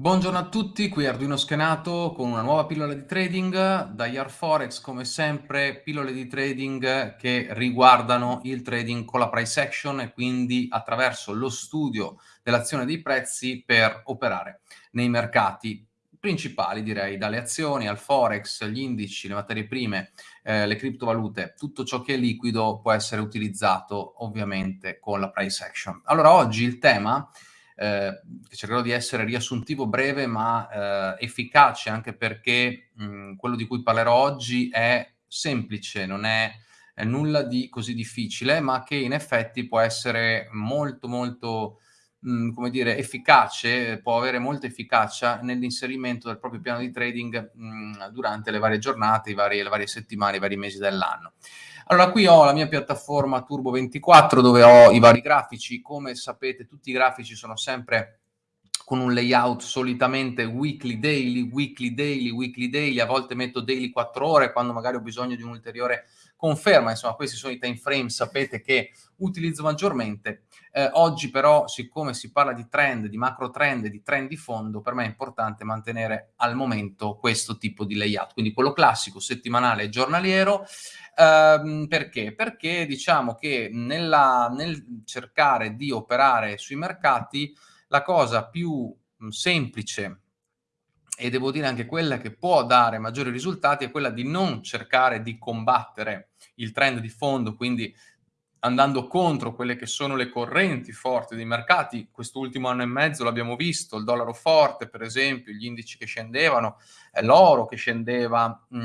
Buongiorno a tutti, qui Arduino Schenato con una nuova pillola di trading da Yarforex, come sempre pillole di trading che riguardano il trading con la price action e quindi attraverso lo studio dell'azione dei prezzi per operare nei mercati principali direi, dalle azioni al forex, gli indici, le materie prime, eh, le criptovalute, tutto ciò che è liquido può essere utilizzato ovviamente con la price action. Allora oggi il tema eh, cercherò di essere riassuntivo, breve, ma eh, efficace, anche perché mh, quello di cui parlerò oggi è semplice, non è, è, nulla di così difficile, ma che in effetti può essere molto, molto, mh, come dire, efficace, può avere molta efficacia nell'inserimento del proprio piano di trading mh, durante le varie giornate, varie, le varie settimane, i vari mesi dell'anno. Allora, qui ho la mia piattaforma Turbo24 dove ho i vari grafici. Come sapete, tutti i grafici sono sempre con un layout solitamente weekly, daily, weekly, daily, weekly, daily. A volte metto daily 4 ore quando magari ho bisogno di un'ulteriore conferma. Insomma, questi sono i time frame, sapete che utilizzo maggiormente. Eh, oggi però, siccome si parla di trend, di macro trend, di trend di fondo, per me è importante mantenere al momento questo tipo di layout. Quindi quello classico, settimanale e giornaliero. Ehm, perché? Perché diciamo che nella, nel cercare di operare sui mercati la cosa più semplice e devo dire anche quella che può dare maggiori risultati è quella di non cercare di combattere il trend di fondo, quindi andando contro quelle che sono le correnti forti dei mercati. Quest'ultimo anno e mezzo l'abbiamo visto, il dollaro forte per esempio, gli indici che scendevano, l'oro che scendeva, mh,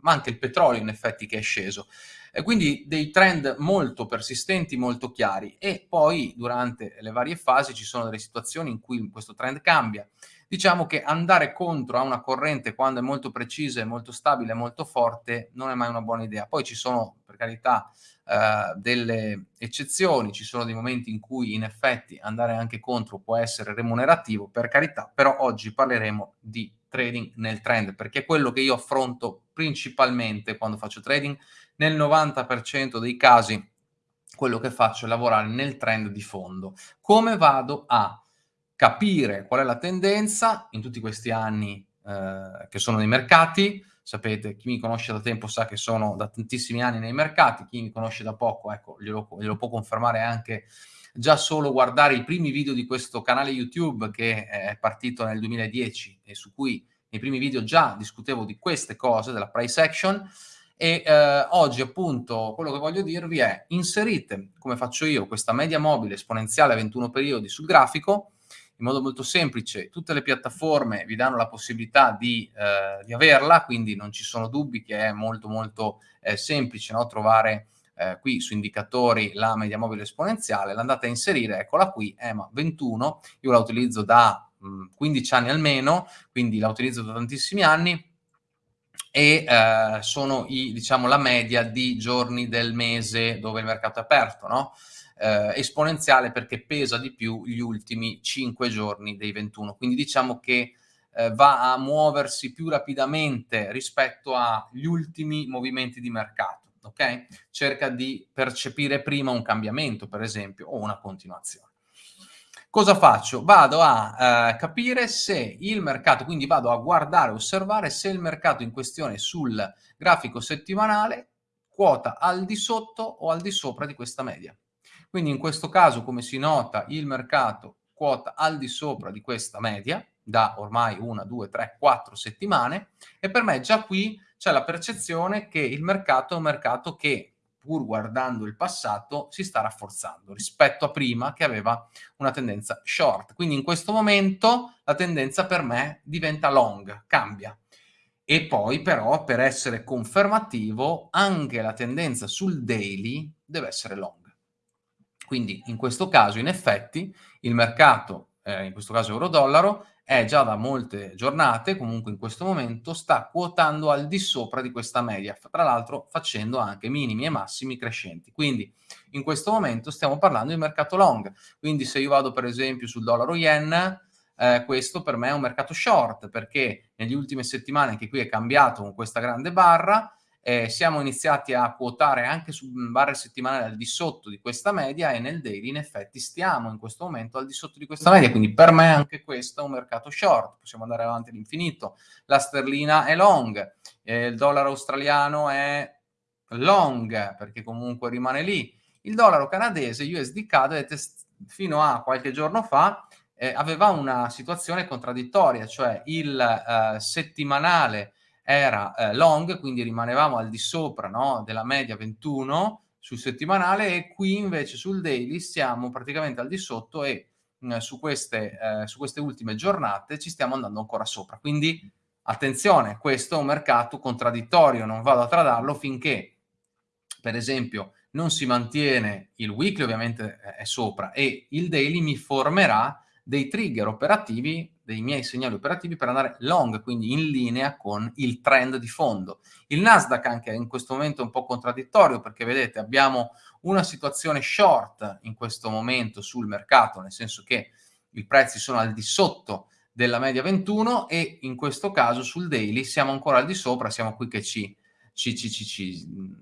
ma anche il petrolio in effetti che è sceso. E quindi dei trend molto persistenti, molto chiari e poi durante le varie fasi ci sono delle situazioni in cui questo trend cambia. Diciamo che andare contro a una corrente quando è molto precisa, molto stabile, molto forte non è mai una buona idea. Poi ci sono, per carità, eh, delle eccezioni, ci sono dei momenti in cui in effetti andare anche contro può essere remunerativo, per carità, però oggi parleremo di trading nel trend, perché è quello che io affronto principalmente quando faccio trading. Nel 90% dei casi quello che faccio è lavorare nel trend di fondo. Come vado a capire qual è la tendenza in tutti questi anni eh, che sono nei mercati? Sapete, chi mi conosce da tempo sa che sono da tantissimi anni nei mercati, chi mi conosce da poco, ecco, glielo, glielo può confermare anche già solo guardare i primi video di questo canale YouTube che è partito nel 2010 e su cui nei primi video già discutevo di queste cose, della price action, e eh, oggi appunto quello che voglio dirvi è inserite, come faccio io, questa media mobile esponenziale a 21 periodi sul grafico, in modo molto semplice, tutte le piattaforme vi danno la possibilità di, eh, di averla, quindi non ci sono dubbi che è molto molto eh, semplice no? trovare eh, qui su indicatori la media mobile esponenziale, l'andate a inserire, eccola qui, EMA 21, io la utilizzo da mh, 15 anni almeno, quindi la utilizzo da tantissimi anni, e eh, sono i, diciamo, la media di giorni del mese dove il mercato è aperto, no? Eh, esponenziale perché pesa di più gli ultimi 5 giorni dei 21, quindi diciamo che eh, va a muoversi più rapidamente rispetto agli ultimi movimenti di mercato ok? Cerca di percepire prima un cambiamento, per esempio, o una continuazione. Cosa faccio? Vado a eh, capire se il mercato, quindi vado a guardare, osservare se il mercato in questione sul grafico settimanale quota al di sotto o al di sopra di questa media. Quindi in questo caso, come si nota, il mercato quota al di sopra di questa media da ormai una, due, tre, quattro settimane e per me già qui c'è la percezione che il mercato è un mercato che, pur guardando il passato, si sta rafforzando rispetto a prima che aveva una tendenza short. Quindi in questo momento la tendenza per me diventa long, cambia. E poi però per essere confermativo anche la tendenza sul daily deve essere long. Quindi in questo caso in effetti il mercato, eh, in questo caso euro-dollaro, è già da molte giornate, comunque in questo momento, sta quotando al di sopra di questa media, tra l'altro facendo anche minimi e massimi crescenti. Quindi in questo momento stiamo parlando di mercato long, quindi se io vado per esempio sul dollaro yen, eh, questo per me è un mercato short, perché negli ultime settimane, anche qui è cambiato con questa grande barra, eh, siamo iniziati a quotare anche su barre settimanali al di sotto di questa media e nel daily in effetti stiamo in questo momento al di sotto di questa media, quindi per me anche questo è un mercato short, possiamo andare avanti all'infinito. La sterlina è long, eh, il dollaro australiano è long perché comunque rimane lì. Il dollaro canadese USDK, vedete, fino a qualche giorno fa eh, aveva una situazione contraddittoria, cioè il eh, settimanale era eh, long, quindi rimanevamo al di sopra no, della media 21 sul settimanale e qui invece sul daily siamo praticamente al di sotto e mm, su, queste, eh, su queste ultime giornate ci stiamo andando ancora sopra. Quindi attenzione, questo è un mercato contraddittorio, non vado a tradarlo finché, per esempio, non si mantiene il weekly, ovviamente è sopra, e il daily mi formerà dei trigger operativi, dei miei segnali operativi per andare long, quindi in linea con il trend di fondo. Il Nasdaq anche in questo momento è un po' contraddittorio perché vedete abbiamo una situazione short in questo momento sul mercato, nel senso che i prezzi sono al di sotto della media 21 e in questo caso sul daily siamo ancora al di sopra, siamo qui che ci ci, ci, ci,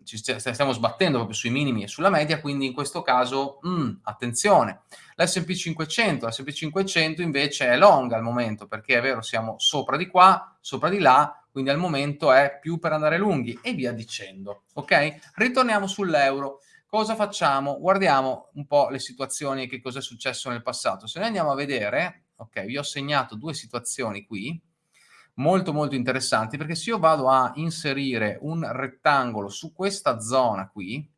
ci, stiamo sbattendo proprio sui minimi e sulla media, quindi in questo caso, mm, attenzione. L'S&P 500, l'S&P 500 invece è long al momento, perché è vero, siamo sopra di qua, sopra di là, quindi al momento è più per andare lunghi e via dicendo, ok? Ritorniamo sull'euro. Cosa facciamo? Guardiamo un po' le situazioni, che cosa è successo nel passato. Se noi andiamo a vedere, ok, vi ho segnato due situazioni qui, molto molto interessanti perché se io vado a inserire un rettangolo su questa zona qui,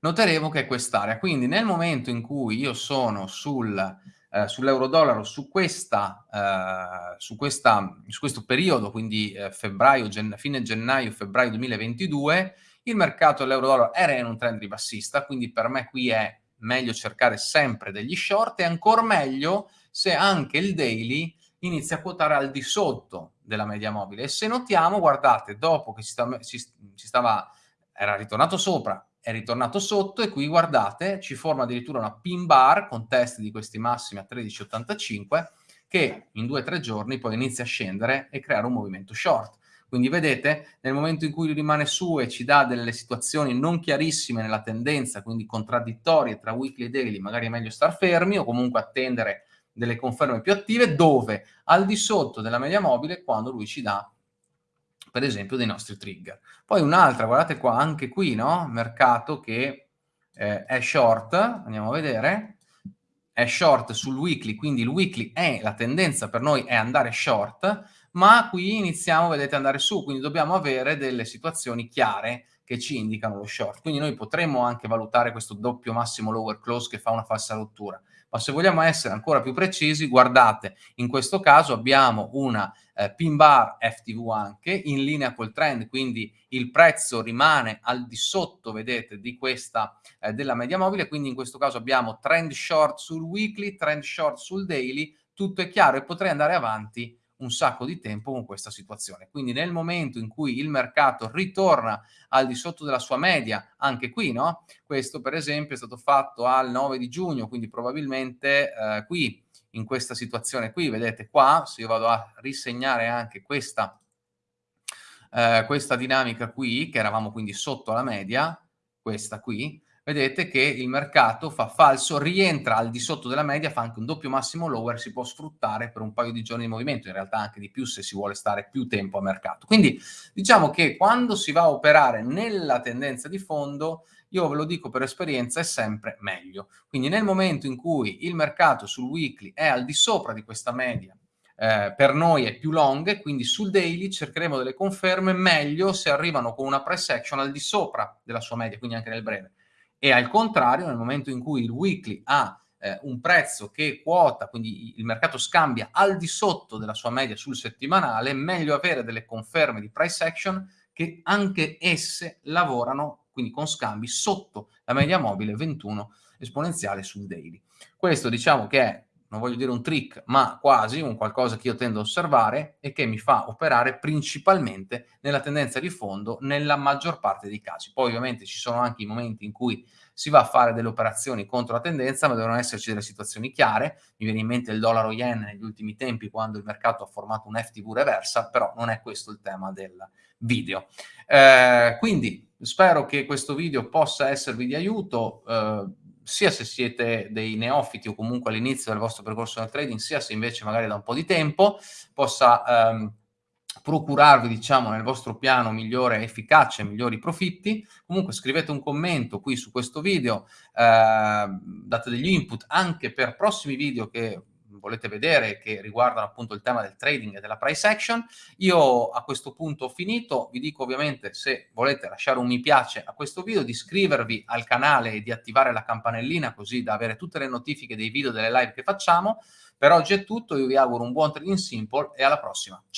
noteremo che è quest'area. Quindi nel momento in cui io sono sul, eh, sull'euro-dollaro su, eh, su, su questo periodo, quindi eh, febbraio, gen fine gennaio-febbraio 2022, il mercato dell'euro-dollaro era in un trend ribassista, quindi per me qui è meglio cercare sempre degli short e ancora meglio se anche il daily inizia a quotare al di sotto della media mobile. E se notiamo, guardate, dopo che si, sta, si, si stava, era ritornato sopra, è ritornato sotto e qui guardate, ci forma addirittura una pin bar con test di questi massimi a 13,85 che in due o tre giorni poi inizia a scendere e creare un movimento short. Quindi vedete, nel momento in cui rimane su e ci dà delle situazioni non chiarissime nella tendenza, quindi contraddittorie tra weekly e daily, magari è meglio star fermi o comunque attendere delle conferme più attive dove al di sotto della media mobile quando lui ci dà per esempio dei nostri trigger. Poi un'altra, guardate qua, anche qui, no? Mercato che eh, è short, andiamo a vedere, è short sul weekly, quindi il weekly è, la tendenza per noi è andare short, ma qui iniziamo, vedete, andare su, quindi dobbiamo avere delle situazioni chiare che ci indicano lo short. Quindi noi potremmo anche valutare questo doppio massimo lower close che fa una falsa rottura. Ma se vogliamo essere ancora più precisi, guardate, in questo caso abbiamo una eh, pin bar FTV anche in linea col trend, quindi il prezzo rimane al di sotto, vedete, di questa eh, della media mobile, quindi in questo caso abbiamo trend short sul weekly, trend short sul daily, tutto è chiaro e potrei andare avanti un sacco di tempo con questa situazione. Quindi nel momento in cui il mercato ritorna al di sotto della sua media, anche qui, no? Questo per esempio è stato fatto al 9 di giugno, quindi probabilmente eh, qui, in questa situazione qui, vedete qua, se io vado a risegnare anche questa, eh, questa dinamica qui, che eravamo quindi sotto la media, questa qui, vedete che il mercato fa falso, rientra al di sotto della media, fa anche un doppio massimo lower, si può sfruttare per un paio di giorni di movimento, in realtà anche di più se si vuole stare più tempo a mercato. Quindi diciamo che quando si va a operare nella tendenza di fondo, io ve lo dico per esperienza, è sempre meglio. Quindi nel momento in cui il mercato sul weekly è al di sopra di questa media, eh, per noi è più long, quindi sul daily cercheremo delle conferme meglio se arrivano con una price action al di sopra della sua media, quindi anche nel breve e al contrario nel momento in cui il weekly ha eh, un prezzo che quota, quindi il mercato scambia al di sotto della sua media sul settimanale, meglio avere delle conferme di price action che anche esse lavorano quindi con scambi sotto la media mobile 21 esponenziale sul daily. Questo diciamo che è non voglio dire un trick, ma quasi un qualcosa che io tendo a osservare e che mi fa operare principalmente nella tendenza di fondo nella maggior parte dei casi. Poi ovviamente ci sono anche i momenti in cui si va a fare delle operazioni contro la tendenza, ma devono esserci delle situazioni chiare. Mi viene in mente il dollaro yen negli ultimi tempi quando il mercato ha formato un FTV reversa, però non è questo il tema del video. Eh, quindi spero che questo video possa esservi di aiuto. Eh, sia se siete dei neofiti o comunque all'inizio del vostro percorso nel trading, sia se invece magari da un po' di tempo possa ehm, procurarvi, diciamo, nel vostro piano migliore efficacia e migliori profitti. Comunque scrivete un commento qui su questo video, eh, date degli input anche per prossimi video che volete vedere che riguardano appunto il tema del trading e della price action. Io a questo punto ho finito, vi dico ovviamente se volete lasciare un mi piace a questo video, di iscrivervi al canale e di attivare la campanellina così da avere tutte le notifiche dei video delle live che facciamo. Per oggi è tutto, io vi auguro un buon trading simple e alla prossima. Ciao!